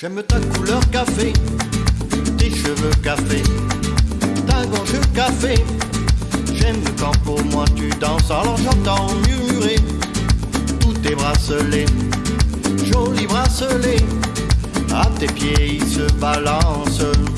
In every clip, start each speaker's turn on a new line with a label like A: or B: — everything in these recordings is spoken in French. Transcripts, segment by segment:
A: J'aime ta couleur café, tes cheveux café, ta gorge café. J'aime quand pour moi tu danses, alors j'entends murmurer tous tes bracelets, jolis bracelets. À tes pieds ils se balancent.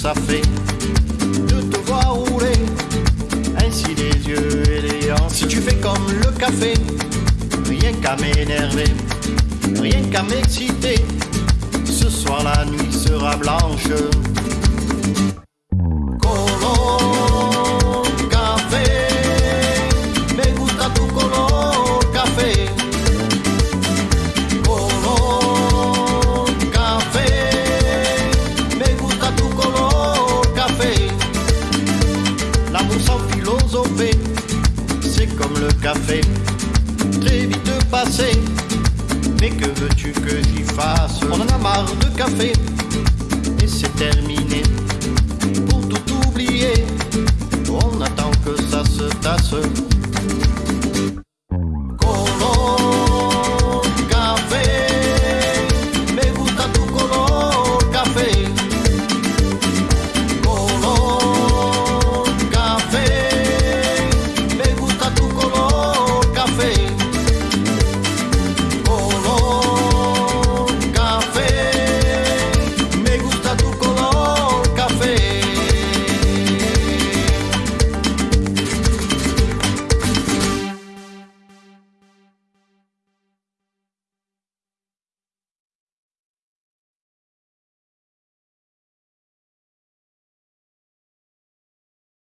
A: Ça fait de te voir rouler ainsi les yeux hanches. Si tu fais comme le café, rien qu'à m'énerver, rien qu'à m'exciter. Ce soir la nuit sera blanche. C'est comme le café, très vite passé. Mais que veux-tu que j'y fasse? On en a marre de café, et c'est terminé. Pour tout oublier, on attend que ça se tasse.